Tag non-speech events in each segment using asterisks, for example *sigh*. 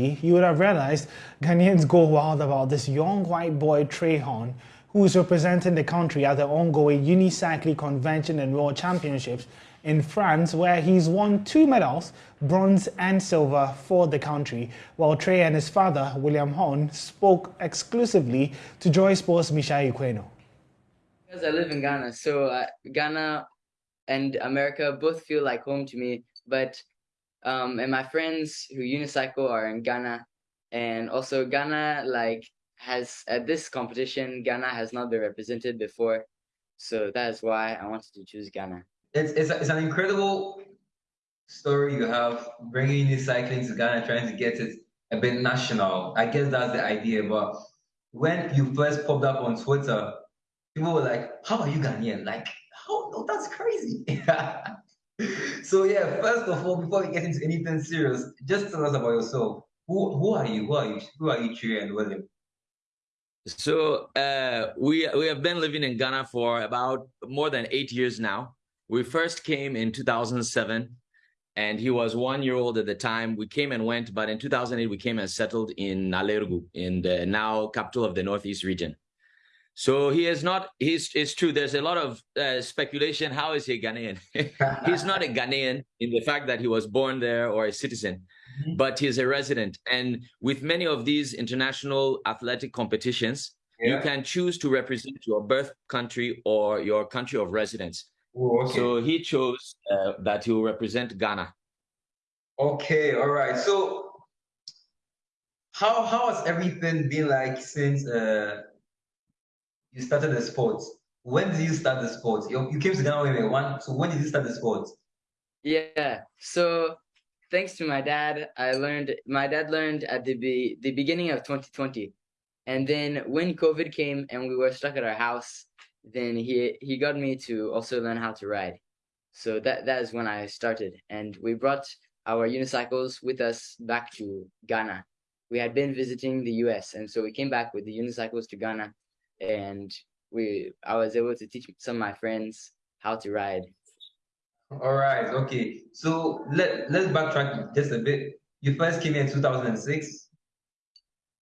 recently, you would have realized Ghanaians go wild about this young white boy Trey Horn, who is representing the country at the ongoing Unicycling Convention and World Championships in France, where he's won two medals, bronze and silver, for the country, while Trey and his father, William Horn, spoke exclusively to Joy Sports' Misha Equeno. Because I live in Ghana, so uh, Ghana and America both feel like home to me, but um, and my friends who unicycle are in Ghana, and also Ghana like has at this competition Ghana has not been represented before, so that is why I wanted to choose Ghana. It's it's, it's an incredible story you have bringing unicycling to Ghana, trying to get it a bit national. I guess that's the idea, but when you first popped up on Twitter, people were like, "How are you Ghanaian?" Like, "How? Oh, that's crazy." *laughs* *laughs* so yeah, first of all, before we get into anything serious, just tell us about yourself. Who who are you? Who are you? Who are you, Trey and William? So uh, we we have been living in Ghana for about more than eight years now. We first came in 2007, and he was one year old at the time. We came and went, but in 2008 we came and settled in Nalerigu, in the now capital of the Northeast region. So he is not, he's, it's true, there's a lot of uh, speculation. How is he a Ghanaian? *laughs* he's not a Ghanaian in the fact that he was born there or a citizen, mm -hmm. but he's a resident. And with many of these international athletic competitions, yeah. you can choose to represent your birth country or your country of residence. Ooh, okay. So he chose uh, that he will represent Ghana. Okay, all right. So how how has everything been like since uh, you started the sports. When did you start the sports? You, you came to Ghana when one. So when did you start the sports? Yeah. So thanks to my dad, I learned. My dad learned at the be, the beginning of 2020, and then when COVID came and we were stuck at our house, then he he got me to also learn how to ride. So that that is when I started, and we brought our unicycles with us back to Ghana. We had been visiting the U.S., and so we came back with the unicycles to Ghana and we I was able to teach some of my friends how to ride. All right, okay. So let let's backtrack just a bit. You first came in 2006.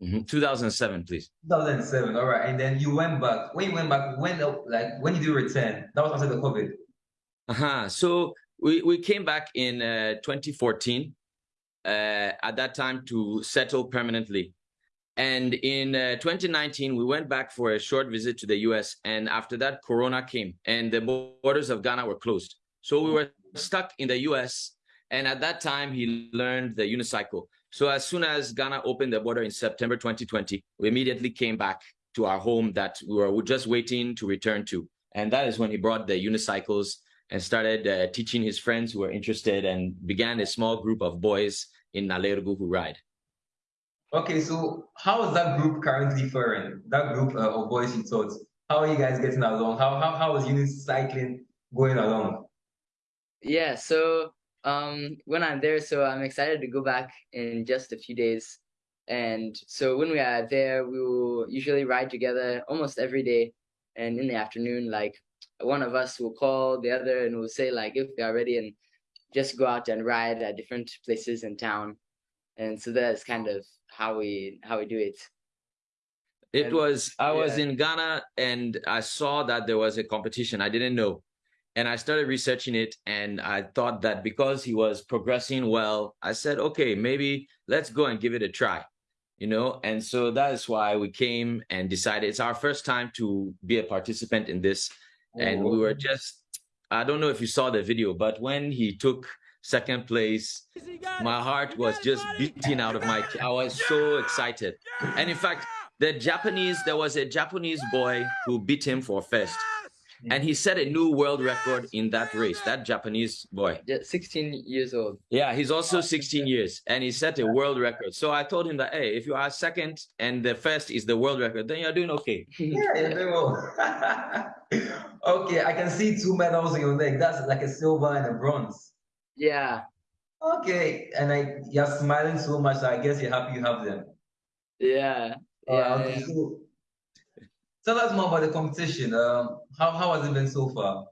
Mm -hmm. 2007, please. 2007. All right, and then you went back. When you went back, when like when did you return? That was after the COVID. Uh huh. So we we came back in uh, 2014. Uh, at that time to settle permanently and in uh, 2019, we went back for a short visit to the US. And after that, Corona came and the borders of Ghana were closed. So we were stuck in the US. And at that time, he learned the unicycle. So as soon as Ghana opened the border in September 2020, we immediately came back to our home that we were just waiting to return to. And that is when he brought the unicycles and started uh, teaching his friends who were interested and began a small group of boys in Nalerigu who ride. Okay, so how is that group currently faring? That group uh, of boys you taught, how are you guys getting along? How how how is unicycling going along? Yeah, so um when I'm there, so I'm excited to go back in just a few days. And so when we are there, we will usually ride together almost every day. And in the afternoon, like one of us will call the other and we'll say like if we are ready and just go out and ride at different places in town. And so that's kind of how we how we do it. It and, was I yeah. was in Ghana and I saw that there was a competition. I didn't know. And I started researching it and I thought that because he was progressing well, I said, okay, maybe let's go and give it a try. You know, and so that is why we came and decided it's our first time to be a participant in this. And we oh. were oh. just I don't know if you saw the video, but when he took second place. My heart was just beating out of my. I was so excited, and in fact, the Japanese there was a Japanese boy who beat him for first, and he set a new world record in that race. That Japanese boy, 16 years old. Yeah, he's also 16 years, and he set a world record. So I told him that hey, if you are second and the first is the world record, then you're doing okay. *laughs* yeah, you're doing well. okay, I can see two medals on your neck. That's like a silver and a bronze. Yeah. Okay, and I you're smiling so much. So I guess you're happy you have them. Yeah. Uh, yeah, okay, yeah. So tell us more about the competition. Um, how how has it been so far?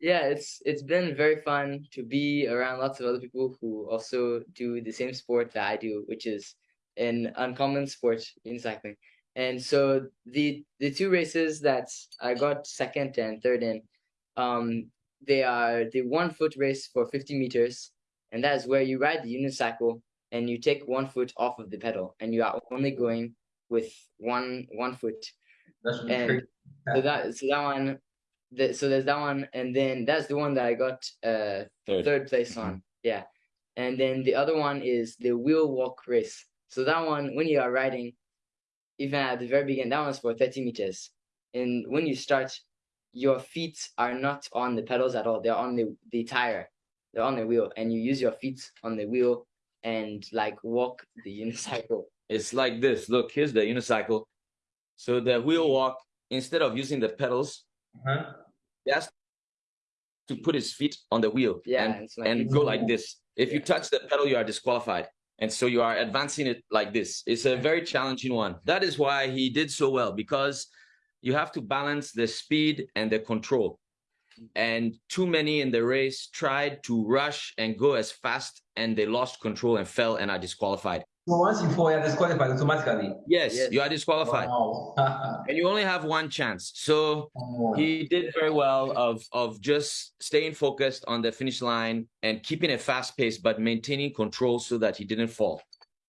Yeah, it's it's been very fun to be around lots of other people who also do the same sport that I do, which is an uncommon sport in cycling. And so the the two races that I got second and third in, um, they are the one foot race for 50 meters, and that is where you ride the unicycle and you take one foot off of the pedal, and you are only going with one one foot. That's And crazy. so that so that one, the, so there's that one, and then that's the one that I got uh Third. third place on. Yeah, and then the other one is the wheel walk race. So that one, when you are riding, even at the very beginning, that one's for 30 meters. And when you start, your feet are not on the pedals at all. They're on the, the tire. They're on the wheel. And you use your feet on the wheel and like walk the *laughs* unicycle. It's like this. Look, here's the unicycle. So the wheel walk, instead of using the pedals, uh -huh. he has to put his feet on the wheel Yeah. and, it's like and go like this. If you touch the pedal, you are disqualified. And so you are advancing it like this. It's a very challenging one. That is why he did so well because you have to balance the speed and the control. And too many in the race tried to rush and go as fast and they lost control and fell and are disqualified. So once you fall, you're disqualified automatically. Yes, Yes. you are disqualified. Wow. *laughs* And you only have one chance. So oh. he did very well of of just staying focused on the finish line and keeping a fast pace but maintaining control so that he didn't fall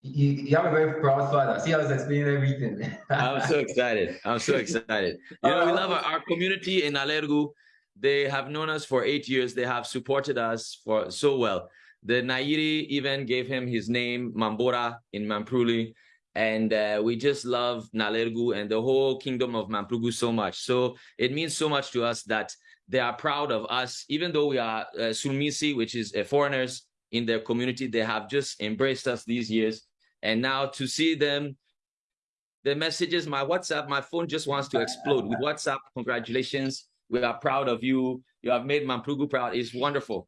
you, you have a very proud father. See, I was explaining everything. i'm so *laughs* excited i'm so excited you know we love our, our community in Nalerigu they have known us for eight years they have supported us for so well the Nayiri even gave him his name mambora in mampruli and uh, we just love Nalerigu and the whole kingdom of Mamprugu so much. So it means so much to us that they are proud of us, even though we are uh, Sulmisi, which is uh, foreigners in their community. They have just embraced us these years, and now to see them, the messages, my WhatsApp, my phone just wants to explode with WhatsApp. Congratulations, we are proud of you. You have made Mamprugu proud. It's wonderful.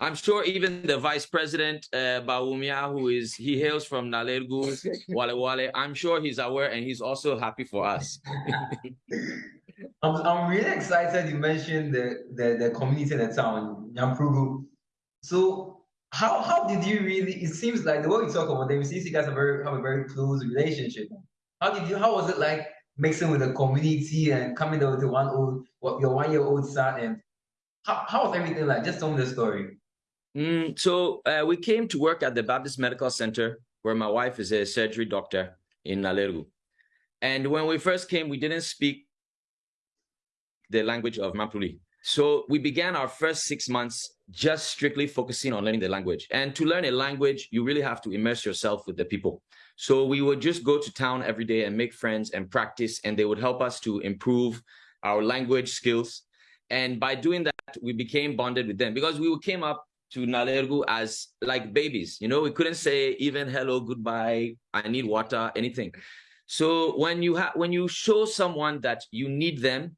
I'm sure even the vice president, uh, Bawumia, who is, he hails from Nalerigu, *laughs* Walewale, I'm sure he's aware and he's also happy for us. *laughs* I'm, I'm really excited you mentioned the, the, the community in the town, Nyampugu. So how how did you really it seems like the way you talk about them, it seems you guys have, very, have a very close relationship. How did you how was it like mixing with the community and coming over to one old what your one year old son and how, how was everything like? Just tell me the story. Mm, so uh, we came to work at the Baptist Medical Center, where my wife is a surgery doctor in Nalerigu. And when we first came, we didn't speak the language of Mampruli. So we began our first six months just strictly focusing on learning the language. And to learn a language, you really have to immerse yourself with the people. So we would just go to town every day and make friends and practice, and they would help us to improve our language skills. And by doing that, we became bonded with them because we came up to Nalerigu as like babies. You know, we couldn't say even hello, goodbye, I need water, anything. So when you have when you show someone that you need them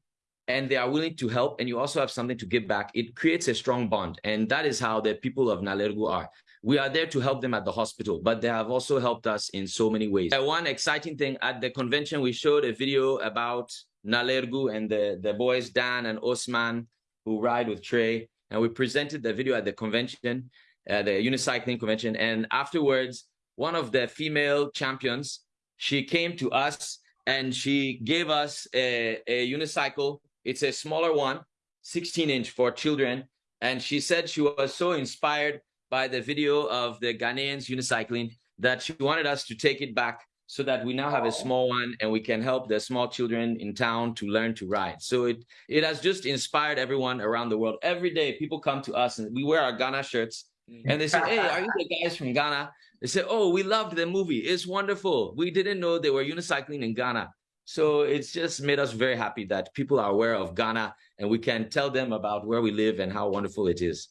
and they are willing to help and you also have something to give back, it creates a strong bond. And that is how the people of Nalerigu are. We are there to help them at the hospital, but they have also helped us in so many ways. Uh, one exciting thing at the convention, we showed a video about Nalerigu and the, the boys, Dan and Osman, who ride with Trey. And we presented the video at the convention, uh, the unicycling convention. And afterwards, one of the female champions, she came to us and she gave us a, a unicycle. It's a smaller one, 16 inch for children. And she said she was so inspired by the video of the Ghanaians unicycling that she wanted us to take it back so that we now have a small one and we can help the small children in town to learn to ride. So it it has just inspired everyone around the world. Every day people come to us and we wear our Ghana shirts and they say, Hey, are you the guys from Ghana? They say, Oh, we loved the movie. It's wonderful. We didn't know they were unicycling in Ghana. So it's just made us very happy that people are aware of Ghana and we can tell them about where we live and how wonderful it is.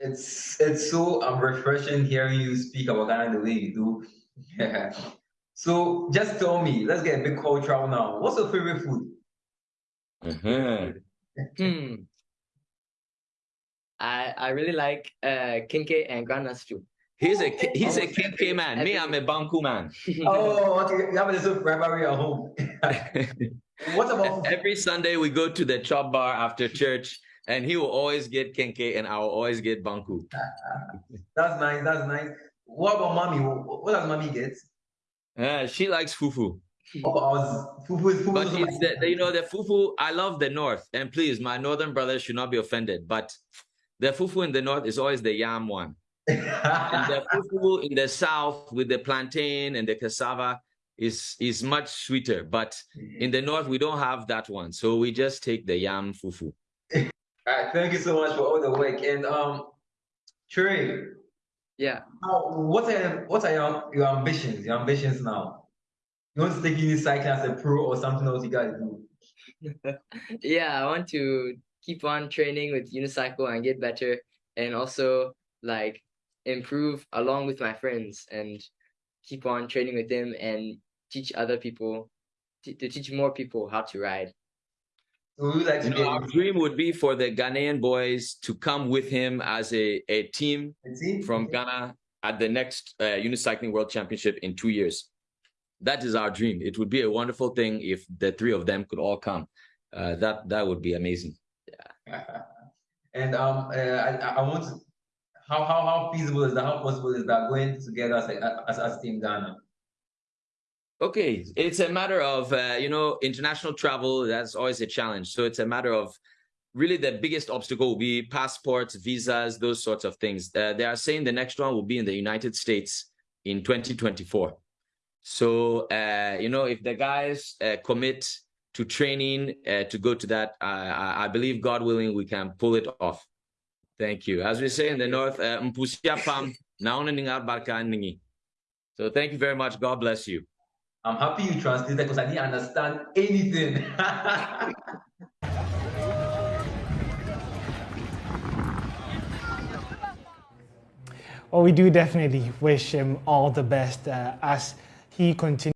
It's it's so um, refreshing hearing you speak about Ghana the way you do. Yeah. *laughs* So just tell me, let's get a bit cultural now. What's your favorite food? Mhm. Hmm. I I really like uh kenke and groundnut stew. He's a he's a KK man. Me, I'm a Banku man. Oh, okay. You have a little rivalry at home. *laughs* what about? Every Sunday we go to the chop bar after church, and he will always get kenke, and I will always get banku. *laughs* That's nice. That's nice. what about mommy? What, does mommy get? Uh, she likes fufu. Oh, I was, fufu is fufu. But is it's the, the- you know the fufu. I love the north, and please, my northern brothers should not be offended. But the fufu in the north is always the yam one. And the *laughs* fufu in the south with the plantain and the cassava is is much sweeter. But in the north we don't have that one, so we just take the yam fufu. *laughs* All right, thank you so much for all the work. And um, Trey, Yeah. how, what are what are your, your ambitions? Your ambitions now? You want to take in cycling as a pro or something else you gotta do? *laughs* yeah, I want to keep on training with unicycle and get better, and also like improve along with my friends and keep on training with them and teach other people t- to teach more people how to ride. So we like You know, our dream would be for the Ghanaian boys to come with him as a, a team a team from Ghana at the next uh, Unicycling World Championship in two years. That is our dream. It would be a wonderful thing if the three of them could all come. Uh, that that would be amazing. Yeah. *laughs* and um, uh, I, I I want to. How, how how feasible is that? How possible is that going together as as, as Team Ghana? Okay, it's a matter of uh, you know international travel. That's always a challenge. So it's a matter of really the biggest obstacle will be passports, visas, those sorts of things. Uh, they are saying the next one will be in the United States in 2024. So uh, you know if the guys uh, commit to training uh, to go to that, I believe God willing we can pull it off. Thank you. As we say in the north, uh, "Mpusia pam, naona ningar barka ningi." So thank you very much. God bless you. I'm happy you translated because I didn't understand anything. *laughs* Well, we do definitely wish him all the best uh, as he continues.